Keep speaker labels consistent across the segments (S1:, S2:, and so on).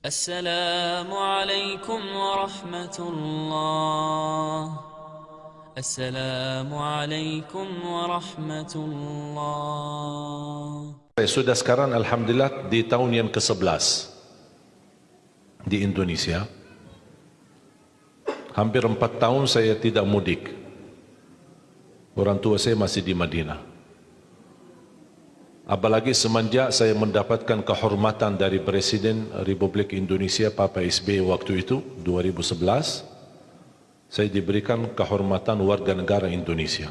S1: السلام عليكم ورحمة الله السلام عليكم ورحمة الله
S2: Sudah sekarang Alhamdulillah di tahun yang ke-11 di Indonesia. Hampir empat tahun saya tidak mudik. Orang tua saya masih di Madinah. Apalagi semenjak saya mendapatkan kehormatan dari Presiden Republik Indonesia Papa SBY waktu itu 2011 saya diberikan kehormatan warga negara Indonesia.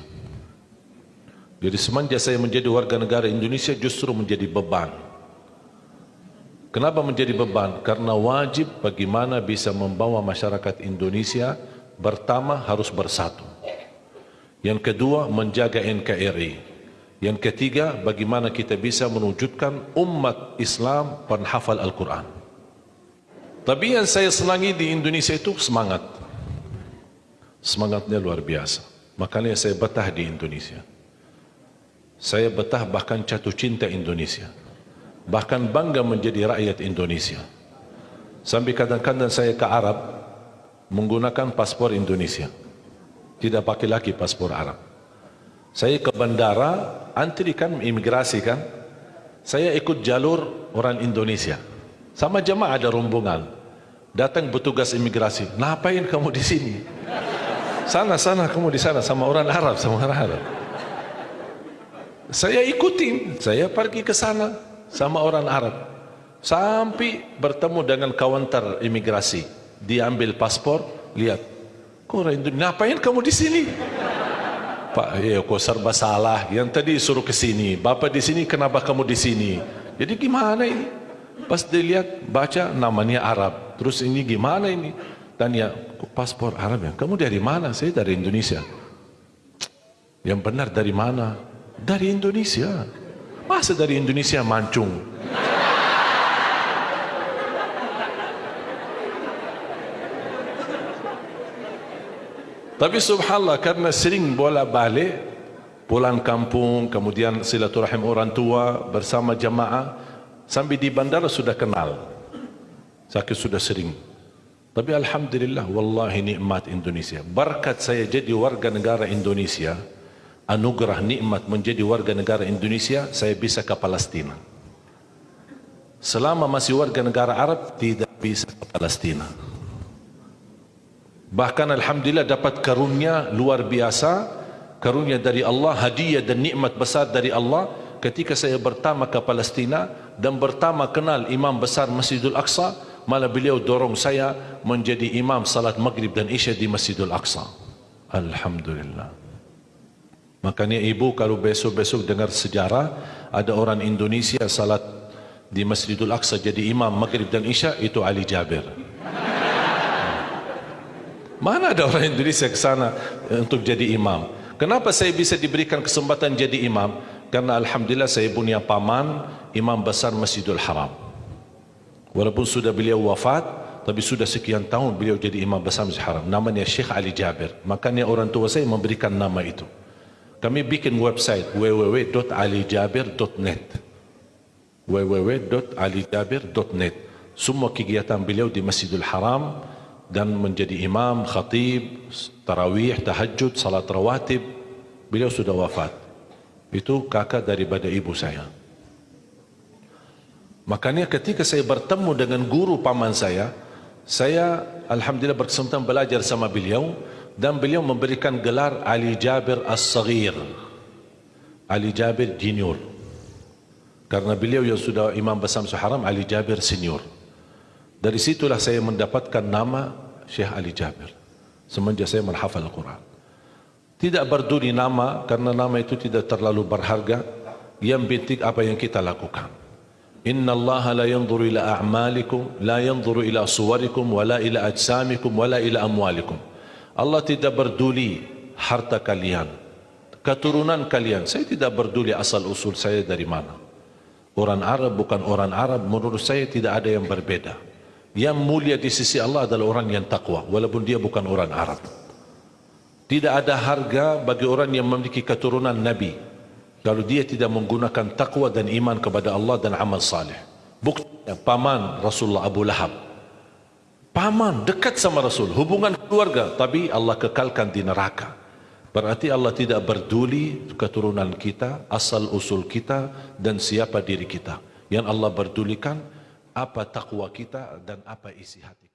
S2: Jadi semenjak saya menjadi warga negara Indonesia justru menjadi beban. Kenapa menjadi beban? Karena wajib bagaimana bisa membawa masyarakat Indonesia pertama harus bersatu. Yang kedua menjaga NKRI. Yang ketiga, bagaimana kita bisa menwujudkan umat Islam penghafal Al-Quran. Tapi yang saya senangi di Indonesia itu semangat. Semangatnya luar biasa. Makanya saya betah di Indonesia. Saya betah bahkan jatuh cinta Indonesia. Bahkan bangga menjadi rakyat Indonesia. Sampai kadang-kadang saya ke Arab menggunakan paspor Indonesia. Tidak pakai lagi paspor Arab. Saya ke bandara, antri kan imigrasi kan. Saya ikut jalur orang Indonesia. Sama jemaah ada rombongan. Datang petugas imigrasi. Ngapain kamu di sini? Sana sana kamu di sana sama orang Arab sama orang Arab. Saya ikutin, saya pergi ke sana sama orang Arab. Sampai bertemu dengan kawantar imigrasi. Diambil paspor, lihat. Kok orang Indonesia, ngapain kamu di sini? Pak, ya kok serba salah. Yang tadi suruh ke sini. Bapak di sini, kenapa kamu di sini? Jadi gimana ini? Pas dilihat, baca namanya Arab. Terus ini gimana ini? Tanya, paspor Arab ya? Kamu dari mana? Saya dari Indonesia. Yang benar dari mana? Dari Indonesia. Masa dari Indonesia mancung? Tapi subhanallah karena sering bola balik pulang kampung kemudian silaturahim orang tua bersama jamaah sampai di bandara sudah kenal. Sakit sudah sering. Tapi alhamdulillah wallahi nikmat Indonesia. Berkat saya jadi warga negara Indonesia, anugerah nikmat menjadi warga negara Indonesia, saya bisa ke Palestina. Selama masih warga negara Arab tidak bisa ke Palestina. Bahkan Alhamdulillah dapat karunia luar biasa Karunia dari Allah, hadiah dan nikmat besar dari Allah Ketika saya bertama ke Palestina Dan bertama kenal imam besar Masjidul Aqsa Malah beliau dorong saya menjadi imam salat maghrib dan isya di Masjidul Aqsa. Alhamdulillah. Makanya ibu kalau besok-besok dengar sejarah Ada orang Indonesia salat di Masjidul Aqsa jadi imam maghrib dan isya Itu Ali Jabir Mana ada orang Indonesia ke sana untuk jadi imam? Kenapa saya bisa diberikan kesempatan jadi imam? Karena Alhamdulillah saya punya paman imam besar Masjidul Haram. Walaupun sudah beliau wafat, tapi sudah sekian tahun beliau jadi imam besar Masjidul Haram. Namanya Syekh Ali Jabir. Makanya orang tua saya memberikan nama itu. Kami bikin website www.alijabir.net www.alijabir.net Semua kegiatan beliau di Masjidul Haram dan menjadi imam, khatib, tarawih, tahajud, salat rawatib. Beliau sudah wafat. Itu kakak daripada ibu saya. Makanya ketika saya bertemu dengan guru paman saya, saya alhamdulillah berkesempatan belajar sama beliau dan beliau memberikan gelar Ali Jabir As-Saghir. Ali Jabir Junior. Karena beliau yang sudah imam besar Haram Ali Jabir Senior. Dari situlah saya mendapatkan nama Syekh Ali Jabir. Semenjak saya menghafal Al-Quran. Tidak berduri nama karena nama itu tidak terlalu berharga. Yang penting apa yang kita lakukan. Inna Allah la yanzuru ila a'malikum, la yanzuru ila suwarikum, wala ila ajsamikum, wala ila amwalikum. Allah tidak berduli harta kalian, keturunan kalian. Saya tidak berduli asal usul saya dari mana. Orang Arab bukan orang Arab, menurut saya tidak ada yang berbeda yang mulia di sisi Allah adalah orang yang takwa walaupun dia bukan orang Arab tidak ada harga bagi orang yang memiliki keturunan Nabi kalau dia tidak menggunakan takwa dan iman kepada Allah dan amal saleh bukti Ya, paman Rasulullah Abu Lahab. Paman dekat sama Rasul, hubungan keluarga, tapi Allah kekalkan di neraka. Berarti Allah tidak berduli keturunan kita, asal usul kita dan siapa diri kita. Yang Allah berdulikan apa takwa kita dan apa isi hati.